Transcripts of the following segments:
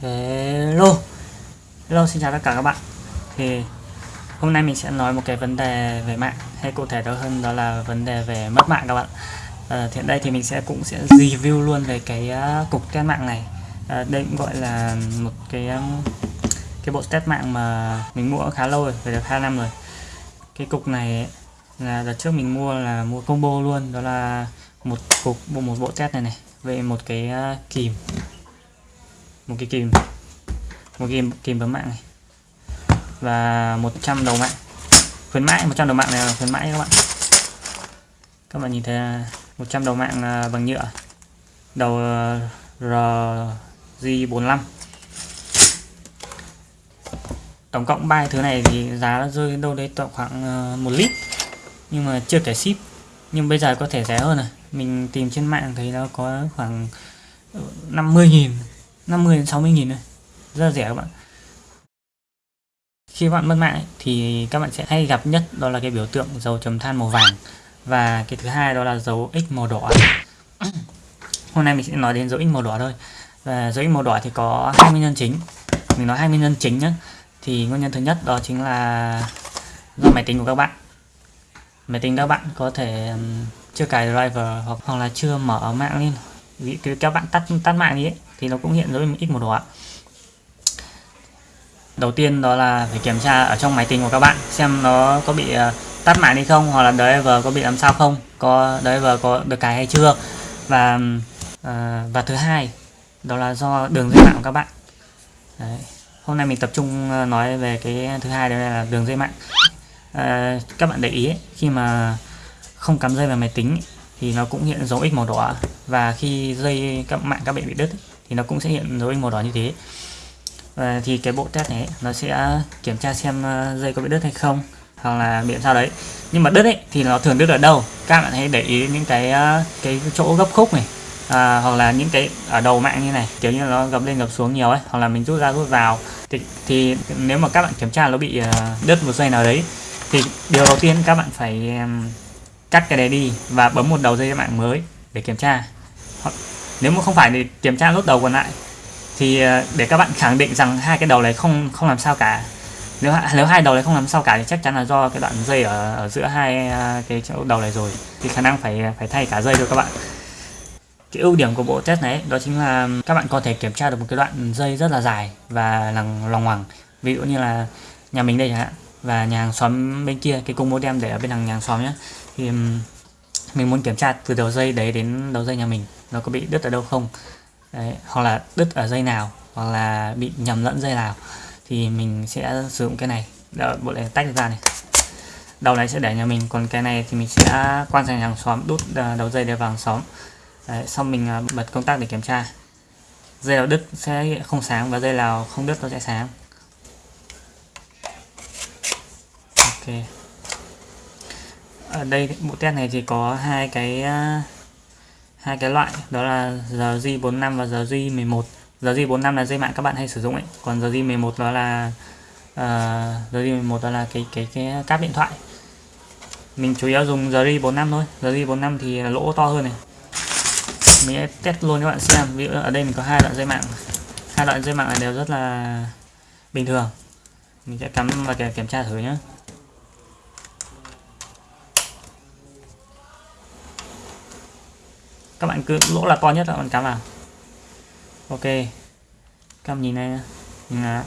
Hello. Hello xin chào tất cả các bạn. Thì hôm nay mình sẽ nói một cái vấn đề về mạng Hay cụ thể đó hơn đó là vấn đề về mất mạng các bạn. Ờ, à, hiện đây thì mình sẽ cũng sẽ review luôn về cái uh, cục test mạng này. À, Đây cũng gọi là một cái um, cái bộ test mạng mà mình mua khá lâu rồi, phải được 2 năm rồi. Cái cục này là đợt trước mình mua là mua combo luôn Đó là một cục một bộ test này này Về một cái uh, kìm một cái kìm một kìm kìm bấm mạng này. Và 100 đầu mạng. Khuyến mãi 100 đầu mạng này là khuyến mãi các bạn. Các bạn nhìn thấy 100 đầu mạng bằng nhựa. Đầu ờ, RG45 tổng cộng ba thứ này thì giá nó rơi đâu đấy tầm khoảng ờ, 1 lít. Nhưng mà chưa kể ship. Nhưng bây giờ có thể rẻ hơn này. Mình tìm trên mạng thấy nó có khoảng ờ, 50.000 50 đến 60 nghìn thôi, rất là rẻ các bạn. Khi bạn mất mạng thì các bạn sẽ hay gặp nhất đó là cái biểu tượng dầu chấm than màu vàng. Và cái thứ hai đó là dấu x màu đỏ. Hôm nay mình sẽ nói đến dấu x màu đỏ thôi. Và dấu x màu đỏ thì có hai nguyên nhân chính. Mình nói hai nguyên nhân chính nhé thì nguyên nhân thứ nhất đó chính là do máy tính của các bạn. Máy tính các bạn có thể chưa cài driver hoặc hoặc là chưa mở mạng lên. Vì các bạn tắt tắt mạng đi ấy, thì nó cũng hiện dấu x màu đỏ đầu tiên đó là phải kiểm tra ở trong máy tính của các bạn xem nó có bị à, tắt mạng đi không hoặc là driver có bị làm sao không có driver có được cài hay chưa. Và à, và thứ hai đó là do đường dây mạng của các bạn. Đấy. hôm nay mình tập trung à, nói về cái thứ hai đó là đường dây mạng. À, các bạn để ý ấy, khi mà không cắm dây vào máy tính thì nó cũng hiện dấu x màu đỏ và khi dây các mạng các bạn bị đứt thì nó cũng sẽ hiện dấu in màu đỏ như thế. Và thì cái bộ test này nó sẽ kiểm tra xem ờ, dây có bị đứt hay không hoặc là bị sao đấy. Nhưng mà đứt ấy thì nó thường đứt ở đâu? Các bạn hãy để ý những cái ờ, cái chỗ gấp khúc này à, hoặc là những cái ở đầu mạng như này kiểu như nó gập lên gập xuống nhiều ấy hoặc là mình rút ra rút vào. Thì, thì nếu mà các bạn kiểm tra nó bị ờ, đứt một dây nào đấy thì điều đầu tiên các bạn phải cắt cái đấy đi và bấm một đầu dây mạng mới để kiểm tra nếu mà không phải thì kiểm tra nốt đầu còn lại. Thì ờ, để các bạn khẳng định rằng hai cái đầu này không không làm sao cả. Nếu nếu hai đầu này không làm sao cả thì chắc chắn là do cái đoạn dây ở, ở giữa hai ờ, cái chỗ đầu này rồi. Thì khả năng phải phải thay cả dây thôi các bạn. Cái ưu điểm của bộ test này đó chính là các bạn có thể kiểm tra được một cái đoạn dây rất là dài và lằng lòng hoàng ví dụ như là nhà mình đây chẳng hạn và nhà hàng xóm bên kia cái cung modem để ở bên hàng nhà hàng xóm nhé thì mình muốn kiểm tra từ đầu dây đấy đến đầu dây nhà mình nó có bị đứt ở đâu không? Đấy, hoặc là đứt ở dây nào hoặc là bị nhầm lẫn dây nào thì mình sẽ sử dụng cái này. Đợi bộ này tách ra này. Đầu này sẽ để nhà mình còn cái này thì mình sẽ quan sang hàng xóm đút à, đầu dây để vào hàng xóm. Đấy, xong mình à, bật công tắc để kiểm tra. Dây nào đứt sẽ không sáng và dây nào không đứt nó sẽ sáng. Ok ở đây bộ test này thì có hai cái à, hai cái loại đó là RJ45 và RJ11 RJ45 là dây mạng các bạn hay sử dụng ấy. Còn RJ11 đó là uh, ờ, RJ11 đó là cái cái cái cáp điện thoại. Mình chủ yếu dùng RJ45 thôi. RJ45 thì lỗ to hơn này. Mình sẽ test luôn các bạn xem. Ví dụ ở đây mình có hai đoạn dây mạng. Hai đoạn dây mạng này đều rất là bình thường. Mình sẽ cắm và kiểm tra thử nhé các bạn cứ lỗ là to nhất các bạn cắm vào. Ok. Các bạn nhìn này nhìn là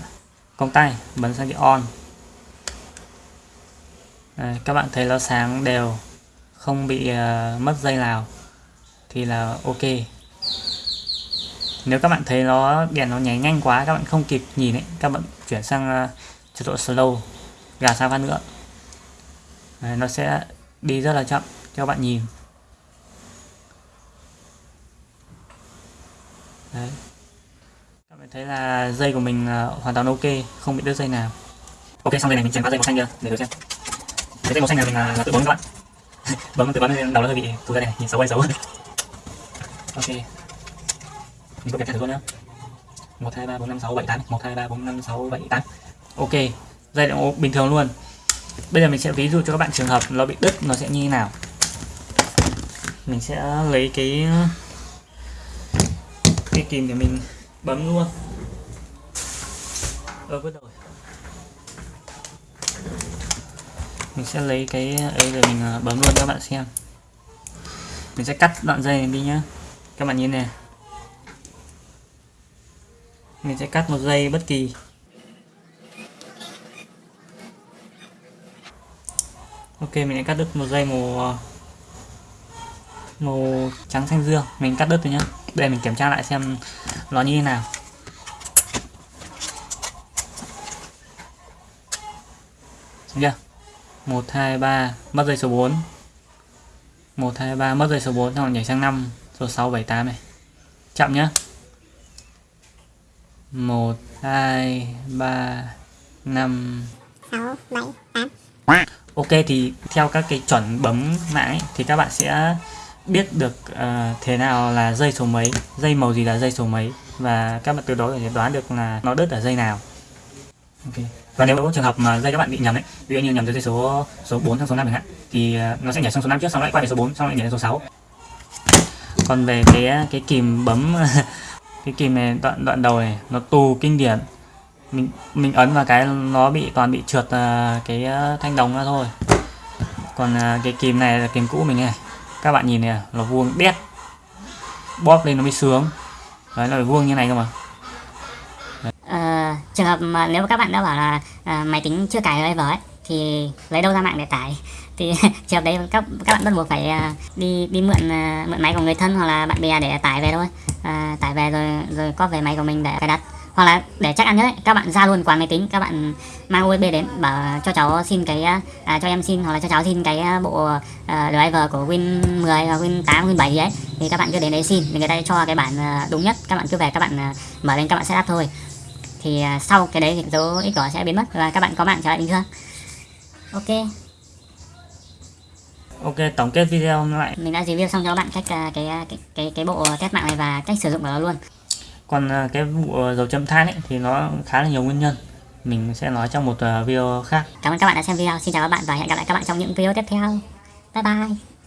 công tay bấm sang cái on. Đây, các bạn thấy nó sáng đều không bị uh, mất dây nào thì là ok. Nếu các bạn thấy nó đèn nó nháy nhanh quá các bạn không kịp nhìn ấy các bạn chuyển sang uh, chế độ slow gà sang phát nữa. Đấy, nó sẽ đi rất là chậm cho bạn nhìn. Đấy. Các bạn thấy là dây của mình ờ, hoàn toàn ok không bị đứt dây nào. Ok xong đây này mình chèn qua dây màu xanh chưa để thử xem. Cái dây màu xanh này mình là, là tự bấm các bạn. Bấm tự bấm lên đầu nó hơi bị tụt ra này nhìn xấu hay xấu. Ok. Mình có kiểm thử luôn nhá. Một hai ba bốn năm sáu bảy tám. Một hai ba bốn năm sáu bảy tám. Ok. Dây động bình thường luôn. Bây giờ mình sẽ ví dụ cho các bạn trường hợp nó bị đứt nó sẽ như thế nào. Mình sẽ lấy cái cái kìm để mình bấm luôn. Ờ vứt rồi mình sẽ lấy cái ấy để mình ờ, bấm luôn cho các bạn xem. Mình sẽ cắt đoạn dây này đi nhá. Các bạn nhìn này. Mình sẽ cắt một dây bất kỳ. Ok, mình đã cắt đứt một dây màu ờ, màu trắng xanh dương. Mình cắt đứt rồi nhá. Để mình kiểm tra lại xem nó như thế nào. Được chưa? 1 2 3 mất dây số 4 1 2 3 mất dây số 4 xong rồi nhảy sang 5 số 6 7 8 này. Chậm nhá. 1 2 3 5 6, 7, 8 Ok thì theo các cái chuẩn bấm ấy, thì các bạn sẽ biết được uh, thế nào là dây số mấy, dây màu gì là dây số mấy và các bạn từ đó có thể đoán được là nó đứt ở dây nào. Ok. Và nếu có trường hợp mà dây các bạn bị nhầm đấy, ví dụ như nhầm từ dây số số 4 sang số 5 chẳng hạn thì uh, nó sẽ nhảy sang số 5 trước xong lại qua đến số 4 xong lại nhảy đến số 6. Còn về cái ờ, cái kìm bấm cái kìm này đoạn đoạn đầu này nó tù kinh điển mình mình ấn vào cái nó bị toàn bị trượt uh, cái uh, thanh đồng ra thôi còn uh, cái kìm này là kìm cũ mình này các bạn nhìn này nó vuông đét. Bóp lên nó mới sướng. Đấy là vuông như này cơ mà. À, trường hợp mà nếu các bạn đã bảo là à, máy tính chưa cài driver ấy thì lấy đâu ra mạng để tải? Thì trường hợp đấy các các bạn bắt buộc phải à, đi đi mượn à, mượn máy của người thân hoặc là bạn bè để tải về thôi. À, tải về rồi rồi có về máy của mình để cài đặt hoặc là để chắc ăn nhất ấy, các bạn ra luôn quán máy tính các bạn mang USB đến bảo cho cháu xin cái à, cho em xin hoặc là cho cháu xin cái bộ à, driver của Win 10 hoặc Win 8 Win 7 gì ấy thì các bạn cứ đến đấy xin thì người ta cho cái bản à, đúng nhất các bạn cứ về các bạn à, mở lên các bạn setup thôi. Thì à, sau cái đấy thì dấu ít cỏ sẽ biến mất và các bạn có mạng trở lại bình thường. Ok. Ok tổng kết video lại. Mình đã review xong cho các bạn cách à, cái à, cái cái cái bộ test mạng này và cách sử dụng của nó luôn còn ờ, cái vụ ờ, dầu châm than ấy, thì nó khá là nhiều nguyên nhân. Mình sẽ nói trong một ờ, video khác. Cảm ơn các bạn đã xem video. Xin chào các bạn và hẹn gặp lại các bạn trong những video tiếp theo. Bye bye.